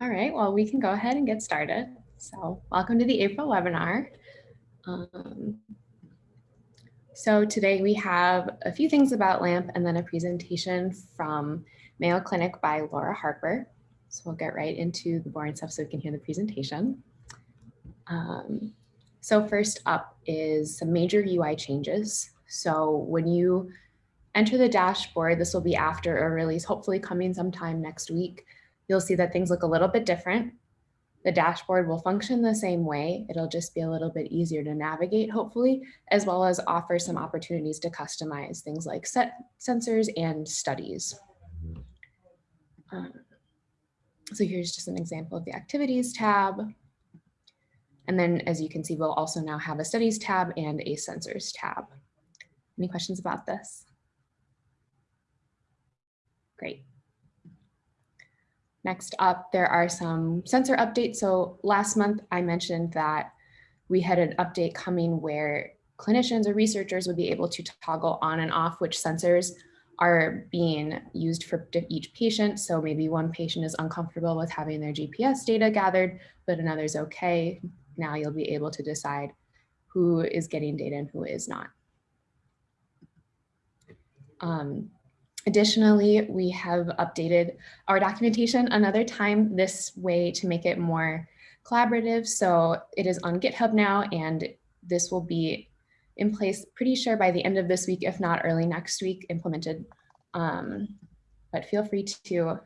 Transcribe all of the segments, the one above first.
All right, well, we can go ahead and get started. So welcome to the April webinar. Um, so today we have a few things about LAMP and then a presentation from Mayo Clinic by Laura Harper. So we'll get right into the boring stuff so we can hear the presentation. Um, so first up is some major UI changes. So when you enter the dashboard, this will be after a release, hopefully coming sometime next week you'll see that things look a little bit different. The dashboard will function the same way. It'll just be a little bit easier to navigate, hopefully, as well as offer some opportunities to customize things like set sensors and studies. Um, so here's just an example of the activities tab. And then as you can see, we'll also now have a studies tab and a sensors tab. Any questions about this? Great. Next up, there are some sensor updates. So last month I mentioned that we had an update coming where clinicians or researchers would be able to toggle on and off which sensors are being used for each patient. So maybe one patient is uncomfortable with having their GPS data gathered, but another's okay. Now you'll be able to decide who is getting data and who is not. Um, Additionally, we have updated our documentation another time this way to make it more collaborative. So it is on GitHub now, and this will be in place pretty sure by the end of this week, if not early next week, implemented. Um, but feel free to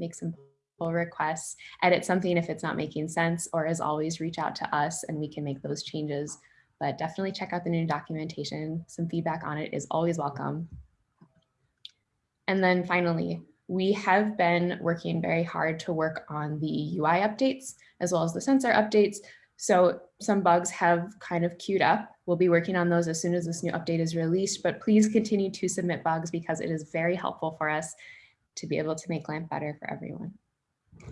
make some pull requests, edit something if it's not making sense, or as always, reach out to us and we can make those changes. But definitely check out the new documentation. Some feedback on it is always welcome. And then finally, we have been working very hard to work on the UI updates as well as the sensor updates. So some bugs have kind of queued up. We'll be working on those as soon as this new update is released, but please continue to submit bugs because it is very helpful for us to be able to make LAMP better for everyone.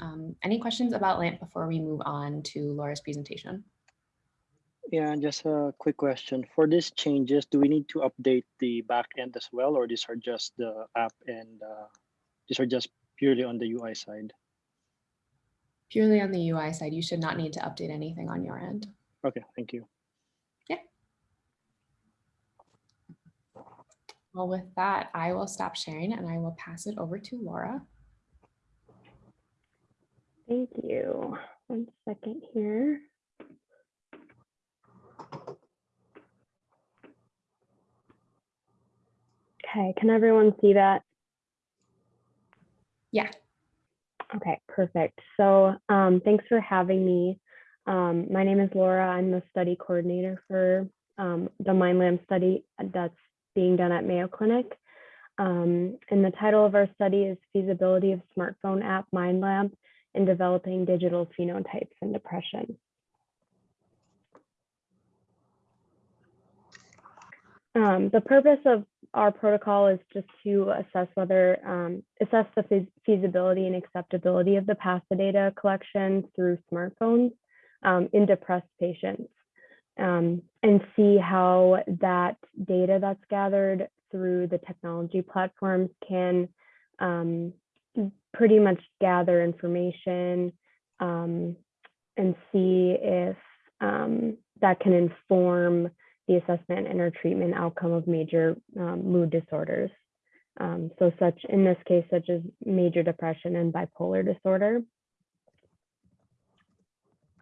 Um, any questions about LAMP before we move on to Laura's presentation? Yeah, just a quick question. For these changes, do we need to update the back end as well, or these are just the app and uh, these are just purely on the UI side? Purely on the UI side, you should not need to update anything on your end. Okay, thank you. Yeah. Well, with that, I will stop sharing and I will pass it over to Laura. Thank you. One second here. Okay, can everyone see that? Yeah. Okay, perfect. So um, thanks for having me. Um, my name is Laura. I'm the study coordinator for um, the MindLAMP study that's being done at Mayo Clinic. Um, and the title of our study is Feasibility of Smartphone App MindLAMP in Developing Digital Phenotypes in Depression. Um, the purpose of our protocol is just to assess whether um, assess the feasibility and acceptability of the passive data collection through smartphones um, in depressed patients um, and see how that data that's gathered through the technology platforms can um, pretty much gather information um, and see if um, that can inform the assessment and or treatment outcome of major um, mood disorders. Um, so such, in this case, such as major depression and bipolar disorder.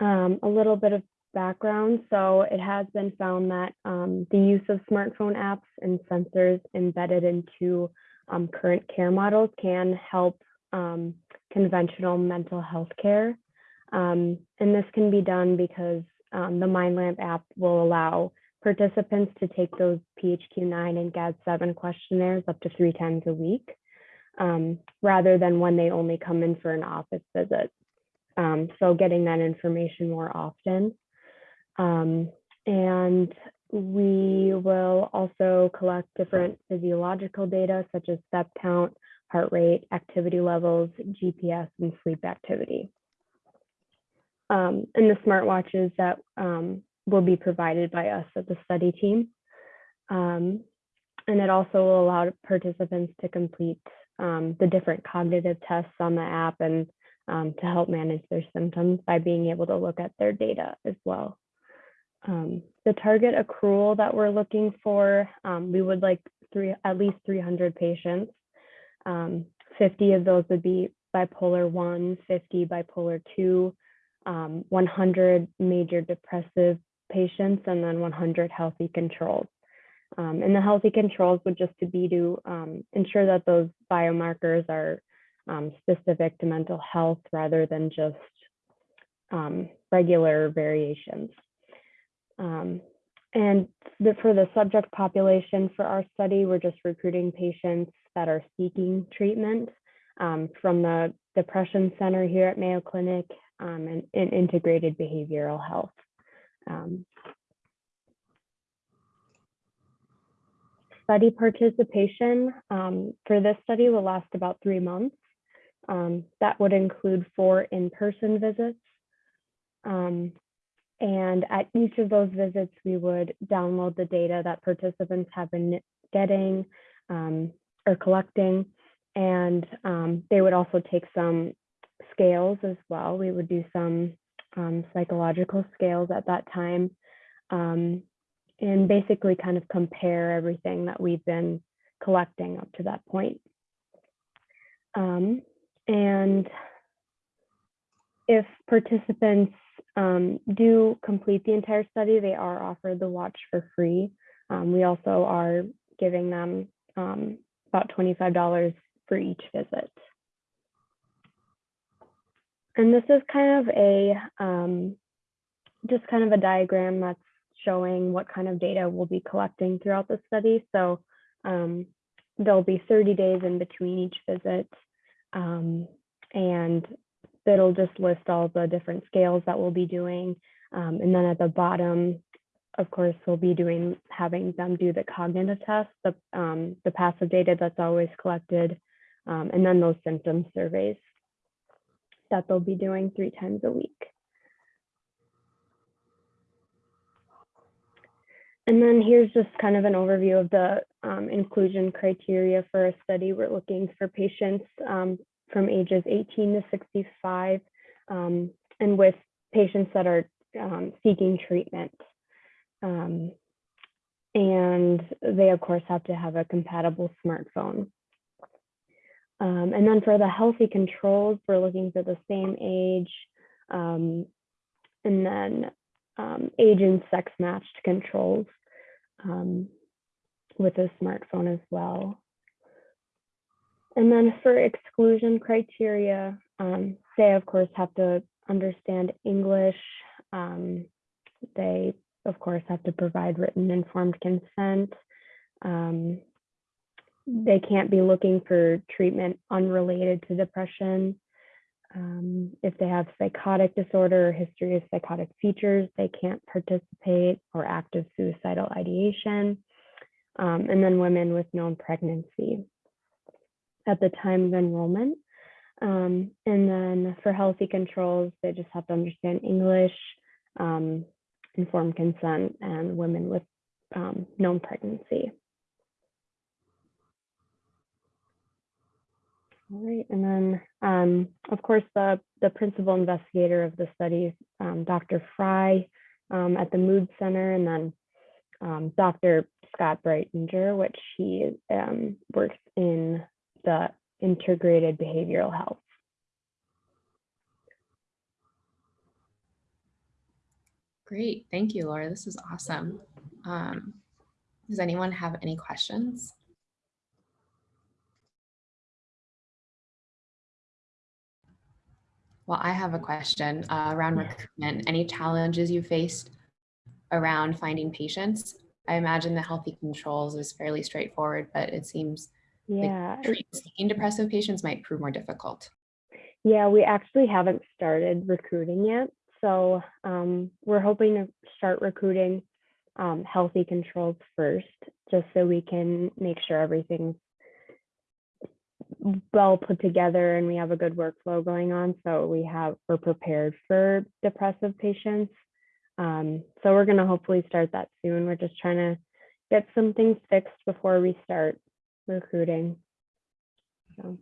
Um, a little bit of background. So it has been found that um, the use of smartphone apps and sensors embedded into um, current care models can help um, conventional mental health care. and this can be done because the MindLAMP app will allow participants to take those PHQ-9 and GAD-7 questionnaires up to three times a week, um, rather than when they only come in for an office visit. Um, so getting that information more often. Um, and we will also collect different physiological data such as step count, heart rate, activity levels, GPS, and sleep activity. Um, and the smartwatches that um, will be provided by us at the study team. Um, and it also will allow participants to complete um, the different cognitive tests on the app and um, to help manage their symptoms by being able to look at their data as well. Um, the target accrual that we're looking for, um, we would like three, at least 300 patients. Um, 50 of those would be bipolar 1, 50 bipolar 2, um, 100 major depressive patients, and then 100 healthy controls. Um, and the healthy controls would just to be to um, ensure that those biomarkers are um, specific to mental health rather than just um, regular variations. Um, and the, for the subject population for our study, we're just recruiting patients that are seeking treatment um, from the Depression Center here at Mayo Clinic and, and integrated behavioral health. Um, study participation um, for this study will last about three months. Um, that would include four in-person visits. Um, and at each of those visits, we would download the data that participants have been getting um, or collecting. And um, they would also take some scales as well. We would do some um, psychological scales at that time um, and basically kind of compare everything that we've been collecting up to that point. Um, and if participants um, do complete the entire study, they are offered the watch for free. Um, we also are giving them um, about $25 for each visit. And this is kind of a, um, just kind of a diagram that's showing what kind of data we'll be collecting throughout the study. So um, there'll be 30 days in between each visit. Um, and it'll just list all the different scales that we'll be doing. Um, and then at the bottom, of course, we'll be doing having them do the cognitive test, the, um, the passive data that's always collected, um, and then those symptom surveys that they'll be doing three times a week. And then here's just kind of an overview of the um, inclusion criteria for a study. We're looking for patients um, from ages 18 to 65 um, and with patients that are um, seeking treatment. Um, and they, of course, have to have a compatible smartphone. Um, and then for the healthy controls, we're looking for the same age and then um, age and sex matched controls um, with a smartphone as well. And then for exclusion criteria, um, they of course have to understand English. Um, they of course have to provide written informed consent. Um, they can't be looking for treatment unrelated to depression. Um, if they have psychotic disorder or history of psychotic features, they can't participate or active suicidal ideation. Um, and then women with known pregnancy at the time of enrollment. Um, and then for healthy controls, they just have to understand English, um, informed consent, and women with um, known pregnancy. All right, and then, um, of course, the, the principal investigator of the study, um, Dr. Frye um, at the Mood Center, and then um, Dr. Scott Breitinger, which he um, works in the integrated behavioral health. Great, thank you, Laura. This is awesome. Um, does anyone have any questions? Well, I have a question uh, around recruitment. Any challenges you faced around finding patients? I imagine the healthy controls is fairly straightforward, but it seems Yeah, like seeking depressive patients might prove more difficult. yeah, we actually haven't started recruiting yet. So um, we're hoping to start recruiting um, healthy controls first, just so we can make sure everything's well put together and we have a good workflow going on. So we have, we're prepared for depressive patients. Um, so we're gonna hopefully start that soon. We're just trying to get some things fixed before we start recruiting. So.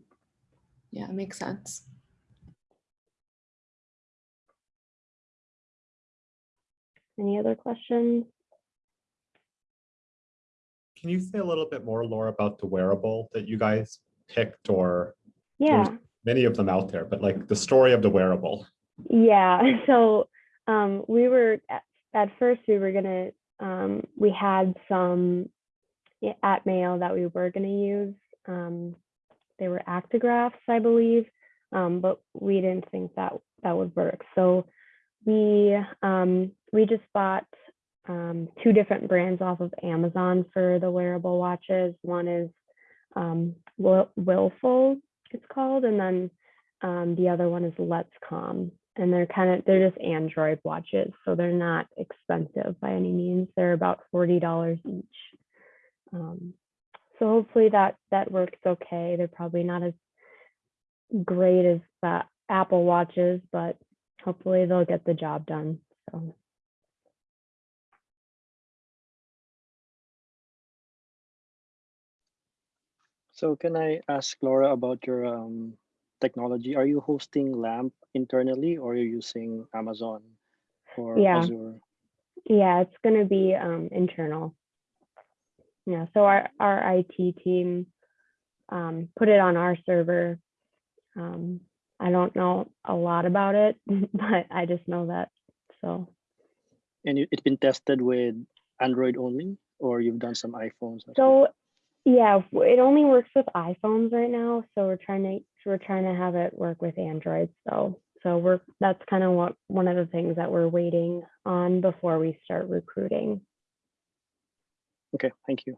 Yeah, it makes sense. Any other questions? Can you say a little bit more, Laura, about the wearable that you guys picked or Yeah. many of them out there, but like the story of the wearable? Yeah, so um, we were at, at first we were gonna um, we had some at Mayo that we were gonna use. Um, they were actigraphs, I believe, um, but we didn't think that that would work. So we um, we just bought um, two different brands off of Amazon for the wearable watches. One is um, Wil- Willful, it's called, and then um, the other one is Let's Calm, and they're kind of they're just Android watches, so they're not expensive by any means. They're about forty dollars each. Um, so hopefully that that works okay. They're probably not as great as the Apple watches, but hopefully they'll get the job done. So So can I ask Laura about your um, technology? Are you hosting LAMP internally or are you using Amazon or Yeah. Azure? yeah, it's going to be um, internal. Yeah, so our our IT team um, put it on our server. Um, I don't know a lot about it, but I just know that. So And it- it's been tested with Android only or you've done some iPhones? so yeah, it only works with iPhones right now. So we're trying to we're trying to have it work with Android. So so we're that's kind of what one of the things that we're waiting on before we start recruiting. Okay, thank you.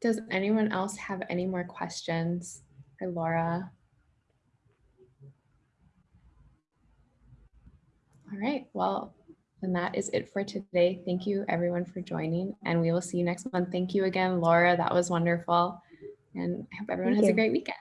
Does anyone else have any more questions for Laura? All right, well, then that is it for today. Thank you everyone for joining and we will see you next month. Thank you again, Laura. That was wonderful. And I hope everyone Thank has a great weekend.